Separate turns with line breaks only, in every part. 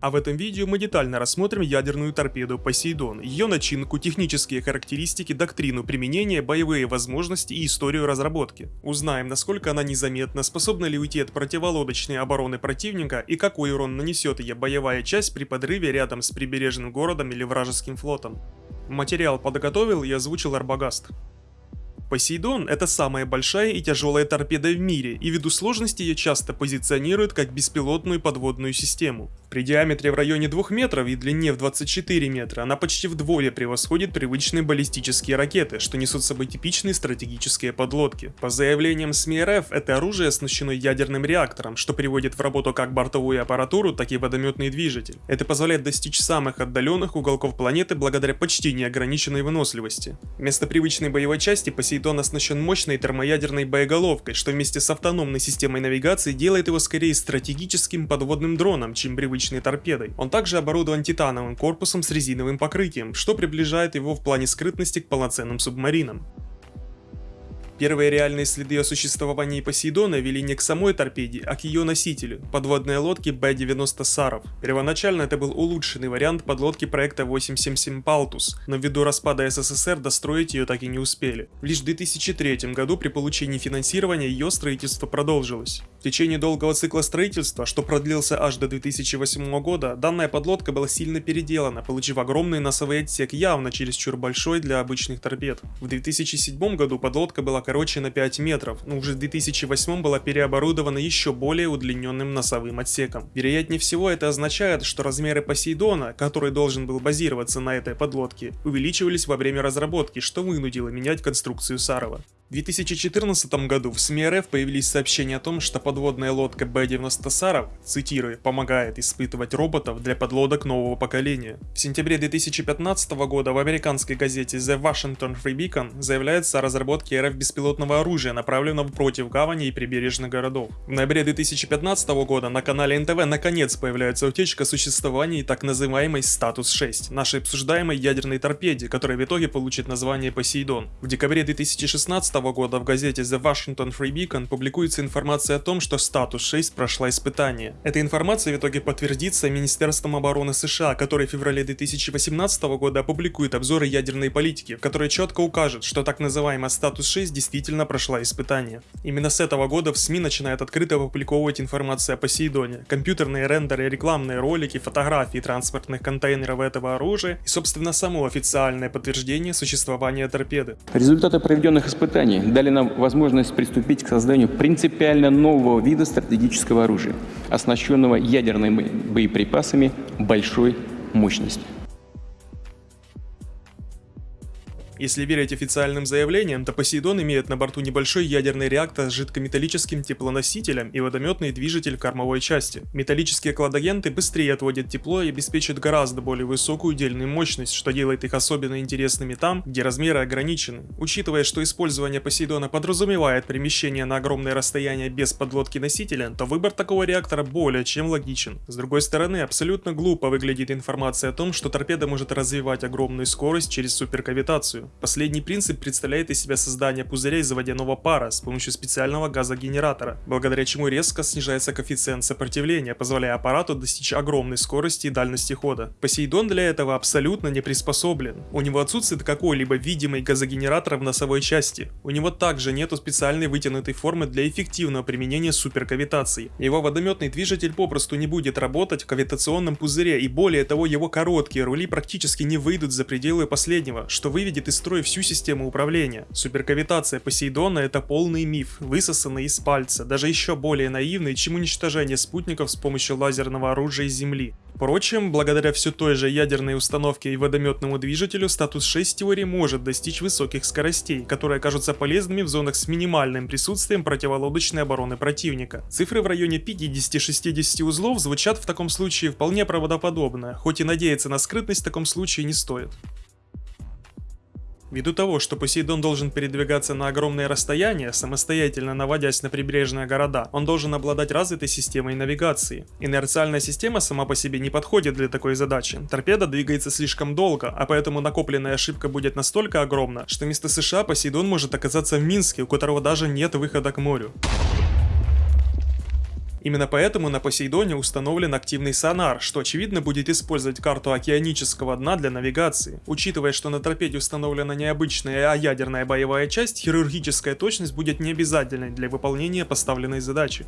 А в этом видео мы детально рассмотрим ядерную торпеду Посейдон, ее начинку, технические характеристики, доктрину применения, боевые возможности и историю разработки. Узнаем, насколько она незаметна, способна ли уйти от противолодочной обороны противника и какой урон нанесет ее боевая часть при подрыве рядом с прибережным городом или вражеским флотом. Материал подготовил и озвучил Арбагаст. Посейдон – это самая большая и тяжелая торпеда в мире, и ввиду сложности ее часто позиционируют как беспилотную подводную систему. При диаметре в районе 2 метров и длине в 24 метра она почти вдвое превосходит привычные баллистические ракеты, что несут с собой типичные стратегические подлодки. По заявлениям СМИ РФ, это оружие оснащено ядерным реактором, что приводит в работу как бортовую аппаратуру, так и водометный движитель. Это позволяет достичь самых отдаленных уголков планеты благодаря почти неограниченной выносливости. Вместо привычной боевой части Посейдон оснащен мощной термоядерной боеголовкой, что вместе с автономной системой навигации делает его скорее стратегическим подводным дроном, чем привычным обычной торпедой. Он также оборудован титановым корпусом с резиновым покрытием, что приближает его в плане скрытности к полноценным субмаринам. Первые реальные следы о существовании Посейдона вели не к самой торпеде, а к ее носителю – подводной лодке Б-90 Саров. Первоначально это был улучшенный вариант подлодки проекта 877 Палтус, но ввиду распада СССР достроить ее так и не успели. Лишь в 2003 году при получении финансирования ее строительство продолжилось. В течение долгого цикла строительства, что продлился аж до 2008 года, данная подлодка была сильно переделана, получив огромный носовой отсек явно чересчур большой для обычных торпед. В 2007 году подлодка была короче на 5 метров, но уже в 2008 была переоборудована еще более удлиненным носовым отсеком. Вероятнее всего это означает, что размеры Посейдона, который должен был базироваться на этой подлодке, увеличивались во время разработки, что вынудило менять конструкцию Сарова. В 2014 году в СМИ РФ появились сообщения о том, что подводная лодка Б-90 Саров, цитирую, помогает испытывать роботов для подлодок нового поколения. В сентябре 2015 года в американской газете The Washington Free Beacon заявляется о разработке РФ беспилотного оружия, направленного против гавани и прибережных городов. В ноябре 2015 года на канале НТВ наконец появляется утечка о существовании так называемой Статус-6, нашей обсуждаемой ядерной торпеде, которая в итоге получит название Посейдон. В декабре 2016 года в газете The Washington Free Beacon публикуется информация о том, что статус 6 прошла испытание. Эта информация в итоге подтвердится Министерством обороны США, которое в феврале 2018 года опубликует обзоры ядерной политики, в которой четко укажет, что так называемая статус 6 действительно прошла испытание. Именно с этого года в СМИ начинают открыто опубликовывать информацию о Посейдоне, компьютерные рендеры, рекламные ролики, фотографии транспортных контейнеров этого оружия и собственно само официальное подтверждение существования торпеды.
Результаты проведенных испытаний испытаний дали нам возможность приступить к созданию принципиально нового вида стратегического оружия, оснащенного ядерными боеприпасами большой мощности.
Если верить официальным заявлениям, то Посейдон имеет на борту небольшой ядерный реактор с жидкометаллическим теплоносителем и водометный движитель кормовой части. Металлические кладагенты быстрее отводят тепло и обеспечат гораздо более высокую удельную мощность, что делает их особенно интересными там, где размеры ограничены. Учитывая, что использование Посейдона подразумевает перемещение на огромное расстояние без подлодки носителя, то выбор такого реактора более чем логичен. С другой стороны, абсолютно глупо выглядит информация о том, что торпеда может развивать огромную скорость через суперкавитацию. Последний принцип представляет из себя создание пузыря из водяного пара с помощью специального газогенератора, благодаря чему резко снижается коэффициент сопротивления, позволяя аппарату достичь огромной скорости и дальности хода. Посейдон для этого абсолютно не приспособлен. У него отсутствует какой-либо видимый газогенератор в носовой части. У него также нету специальной вытянутой формы для эффективного применения суперкавитации. Его водометный движитель попросту не будет работать в кавитационном пузыре и более того его короткие рули практически не выйдут за пределы последнего, что выведет из строя всю систему управления. Суперкавитация Посейдона это полный миф, высосанный из пальца, даже еще более наивный, чем уничтожение спутников с помощью лазерного оружия из Земли. Впрочем, благодаря все той же ядерной установке и водометному движителю, статус 6 теории может достичь высоких скоростей, которые окажутся полезными в зонах с минимальным присутствием противолодочной обороны противника. Цифры в районе 50-60 узлов звучат в таком случае вполне правдоподобно, хоть и надеяться на скрытность в таком случае не стоит. Ввиду того, что Посейдон должен передвигаться на огромные расстояния, самостоятельно наводясь на прибрежные города, он должен обладать развитой системой навигации. Инерциальная система сама по себе не подходит для такой задачи. Торпеда двигается слишком долго, а поэтому накопленная ошибка будет настолько огромна, что вместо США Посейдон может оказаться в Минске, у которого даже нет выхода к морю. Именно поэтому на Посейдоне установлен активный сонар, что очевидно будет использовать карту океанического дна для навигации. Учитывая, что на торпеде установлена необычная, а ядерная боевая часть, хирургическая точность будет необязательной для выполнения поставленной задачи.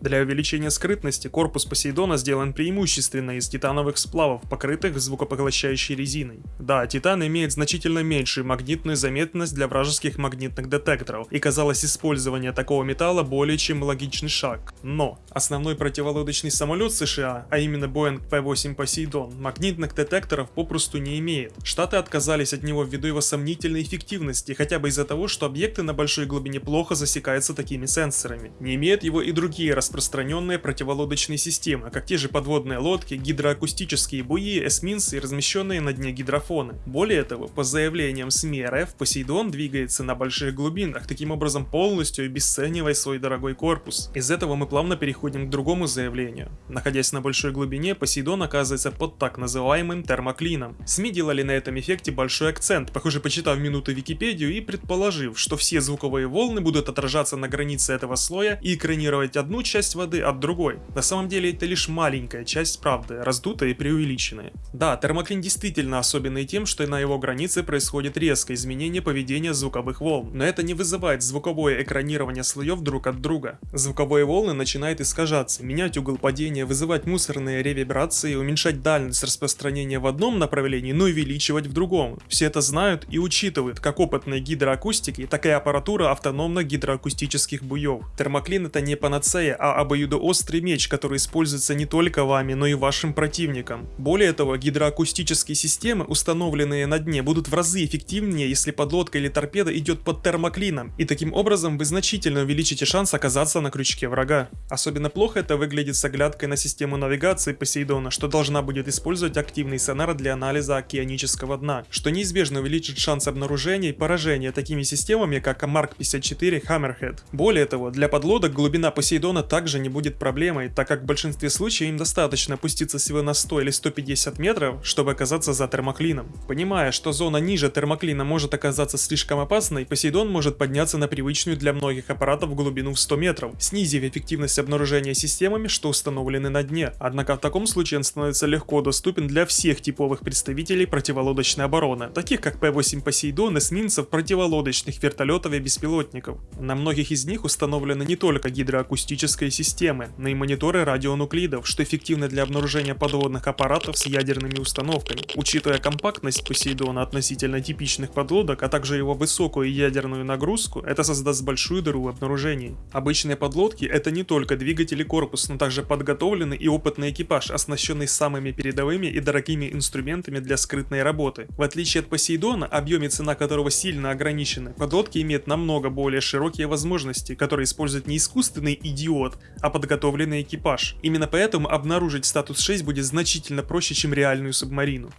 Для увеличения скрытности корпус Посейдона сделан преимущественно из титановых сплавов, покрытых звукопоглощающей резиной. Да, титан имеет значительно меньшую магнитную заметность для вражеских магнитных детекторов, и казалось использование такого металла более чем логичный шаг. Но основной противолодочный самолет США, а именно Boeing P-8 Poseidon, магнитных детекторов попросту не имеет. Штаты отказались от него ввиду его сомнительной эффективности, хотя бы из-за того, что объекты на большой глубине плохо засекаются такими сенсорами. Не имеют его и другие распространенные противолодочные системы, как те же подводные лодки, гидроакустические буи, эсминцы и размещенные на дне гидрофоны. Более того, по заявлениям СМИ РФ, Посейдон двигается на больших глубинах, таким образом полностью обесценивая свой дорогой корпус. Из этого мы плавно переходим к другому заявлению. Находясь на большой глубине, Посейдон оказывается под так называемым термоклином. СМИ делали на этом эффекте большой акцент, похоже почитав минуты Википедию и предположив, что все звуковые волны будут отражаться на границе этого слоя и экранировать одну часть часть воды от другой. На самом деле это лишь маленькая часть правды, раздутая и преувеличенная. Да, термоклин действительно особенный тем, что на его границе происходит резкое изменение поведения звуковых волн, но это не вызывает звуковое экранирование слоев друг от друга. Звуковые волны начинают искажаться, менять угол падения, вызывать мусорные ревибрации, уменьшать дальность распространения в одном направлении, но увеличивать в другом. Все это знают и учитывают, как опытные гидроакустики, так и аппаратура автономных гидроакустических буев. Термоклин это не панацея, а а обоюдоострый меч, который используется не только вами, но и вашим противником. Более того, гидроакустические системы, установленные на дне, будут в разы эффективнее, если подлодка или торпеда идет под термоклином, и таким образом вы значительно увеличите шанс оказаться на крючке врага. Особенно плохо это выглядит с оглядкой на систему навигации Посейдона, что должна будет использовать активный сонар для анализа океанического дна, что неизбежно увеличит шанс обнаружения и поражения такими системами, как Mark 54 Hammerhead. Более того, для подлодок глубина Посейдона так также не будет проблемой, так как в большинстве случаев им достаточно опуститься всего на 100 или 150 метров, чтобы оказаться за термоклином. Понимая, что зона ниже термоклина может оказаться слишком опасной, Посейдон может подняться на привычную для многих аппаратов глубину в 100 метров, снизив эффективность обнаружения системами, что установлены на дне. Однако в таком случае он становится легко доступен для всех типовых представителей противолодочной обороны, таких как П-8 Посейдон, эсминцев, противолодочных вертолетов и беспилотников. На многих из них установлены не только гидроакустическая ядерной системы, но и мониторы радионуклидов, что эффективно для обнаружения подводных аппаратов с ядерными установками. Учитывая компактность Посейдона относительно типичных подлодок, а также его высокую ядерную нагрузку, это создаст большую дыру в обнаружении. Обычные подлодки это не только двигатель и корпус, но также подготовленный и опытный экипаж, оснащенный самыми передовыми и дорогими инструментами для скрытной работы. В отличие от Посейдона, объем и цена которого сильно ограничены, подлодки имеют намного более широкие возможности, которые используют не искусственный идиот, а подготовленный экипаж. Именно поэтому обнаружить статус 6 будет значительно проще, чем реальную субмарину.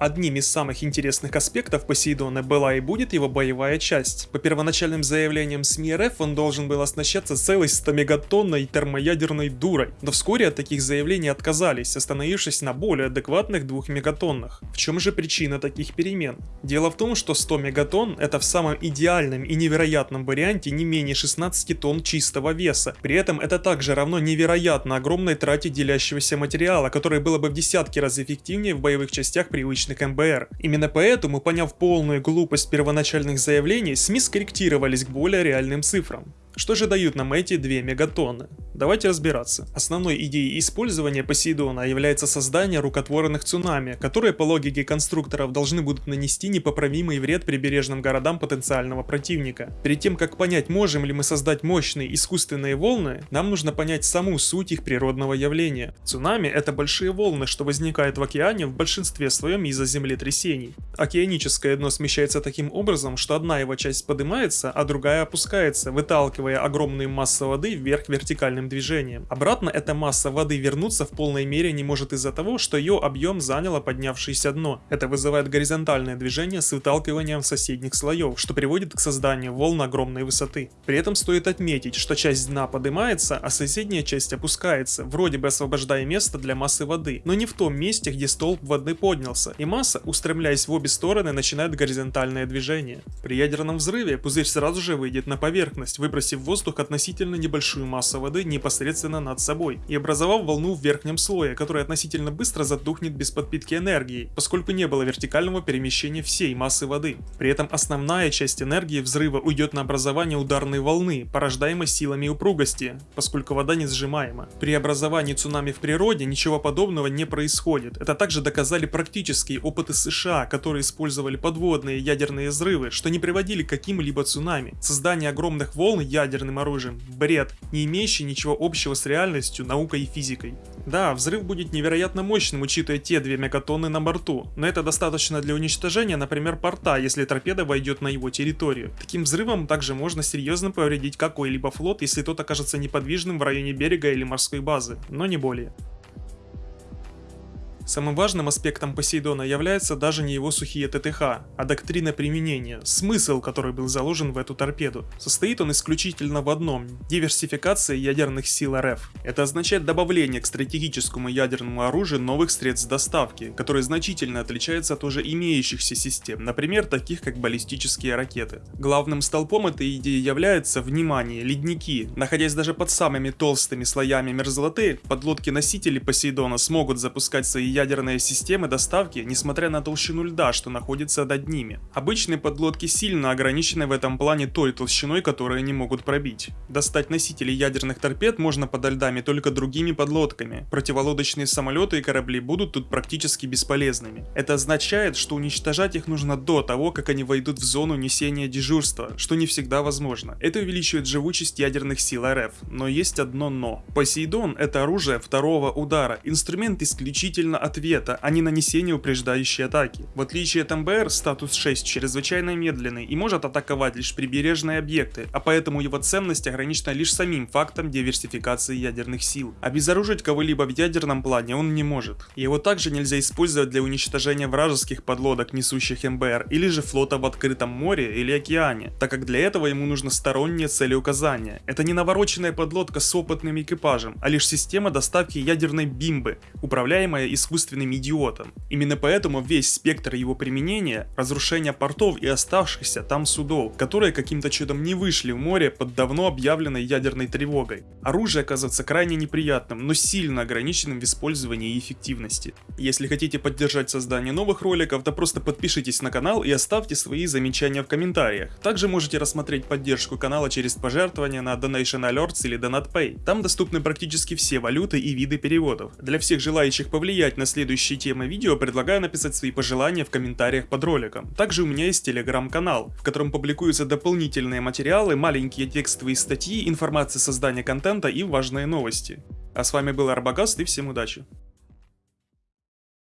Одним из самых интересных аспектов Посейдона была и будет его боевая часть. По первоначальным заявлениям СМИ РФ он должен был оснащаться целой 100-мегатонной термоядерной дурой, но вскоре от таких заявлений отказались, остановившись на более адекватных 2 мегатоннах. В чем же причина таких перемен? Дело в том, что 100 мегатонн это в самом идеальном и невероятном варианте не менее 16 тонн чистого веса. При этом это также равно невероятно огромной трате делящегося материала, которое было бы в десятки раз эффективнее в боевых частях привычных различных МБР. Именно поэтому, поняв полную глупость первоначальных заявлений, СМИ скорректировались к более реальным цифрам. Что же дают нам эти 2 мегатонны? Давайте разбираться. Основной идеей использования Посейдона является создание рукотворных цунами, которые по логике конструкторов должны будут нанести непоправимый вред прибережным городам потенциального противника. Перед тем как понять, можем ли мы создать мощные искусственные волны, нам нужно понять саму суть их природного явления. Цунами это большие волны, что возникают в океане в большинстве своем из-за землетрясений. Океаническое дно смещается таким образом, что одна его часть поднимается, а другая опускается, выталкивая огромные массы воды вверх вертикальным движением. Обратно эта масса воды вернуться в полной мере не может из-за того, что ее объем заняло поднявшееся дно. Это вызывает горизонтальное движение с выталкиванием соседних слоев, что приводит к созданию волн огромной высоты. При этом стоит отметить, что часть дна поднимается, а соседняя часть опускается, вроде бы освобождая место для массы воды, но не в том месте, где столб воды поднялся, и масса, устремляясь в обе стороны, начинает горизонтальное движение. При ядерном взрыве пузырь сразу же выйдет на поверхность, выбросив в воздух относительно небольшую массу воды непосредственно над собой и образовав волну в верхнем слое, которая относительно быстро затухнет без подпитки энергии, поскольку не было вертикального перемещения всей массы воды. При этом основная часть энергии взрыва уйдет на образование ударной волны, порождаемой силами упругости, поскольку вода не сжимаема. При образовании цунами в природе ничего подобного не происходит. Это также доказали практические опыты США, которые использовали подводные ядерные взрывы, что не приводили к каким-либо цунами. Создание огромных волн ядерным оружием – бред, не имеющий ничего общего с реальностью, наукой и физикой. Да, взрыв будет невероятно мощным, учитывая те две мегатонны на борту, но это достаточно для уничтожения, например, порта, если торпеда войдет на его территорию. Таким взрывом также можно серьезно повредить какой-либо флот, если тот окажется неподвижным в районе берега или морской базы, но не более. Самым важным аспектом Посейдона является даже не его сухие ТТХ, а доктрина применения, смысл, который был заложен в эту торпеду. Состоит он исключительно в одном – диверсификации ядерных сил РФ. Это означает добавление к стратегическому ядерному оружию новых средств доставки, которые значительно отличаются от уже имеющихся систем, например, таких как баллистические ракеты. Главным столпом этой идеи является, внимание, ледники. Находясь даже под самыми толстыми слоями мерзлоты, подлодки-носители Посейдона смогут запускать свои ядерные системы доставки, несмотря на толщину льда, что находится над ними. Обычные подлодки сильно ограничены в этом плане той толщиной, которую они могут пробить. Достать носители ядерных торпед можно подо льдами только другими подлодками. Противолодочные самолеты и корабли будут тут практически бесполезными. Это означает, что уничтожать их нужно до того, как они войдут в зону несения дежурства, что не всегда возможно. Это увеличивает живучесть ядерных сил РФ, но есть одно но. Посейдон это оружие второго удара, инструмент исключительно ответа, а не нанесения упреждающей атаки. В отличие от МБР, статус 6 чрезвычайно медленный и может атаковать лишь прибережные объекты, а поэтому его ценность ограничена лишь самим фактом диверсификации ядерных сил. Обезоружить кого-либо в ядерном плане он не может. Его также нельзя использовать для уничтожения вражеских подлодок, несущих МБР, или же флота в открытом море или океане, так как для этого ему нужно стороннее целеуказание. Это не навороченная подлодка с опытным экипажем, а лишь система доставки ядерной бимбы, управляемая искусственным искусственным идиотом. Именно поэтому весь спектр его применения – разрушение портов и оставшихся там судов, которые каким-то чудом не вышли в море под давно объявленной ядерной тревогой. Оружие оказывается крайне неприятным, но сильно ограниченным в использовании и эффективности. Если хотите поддержать создание новых роликов, то просто подпишитесь на канал и оставьте свои замечания в комментариях. Также можете рассмотреть поддержку канала через пожертвования на Donation Alerts или DonatPay. Там доступны практически все валюты и виды переводов. Для всех желающих повлиять на следующие темы видео, предлагаю написать свои пожелания в комментариях под роликом. Также у меня есть телеграм-канал, в котором публикуются дополнительные материалы, маленькие текстовые статьи, информация создания контента и важные новости. А с вами был Арбагаст и всем удачи!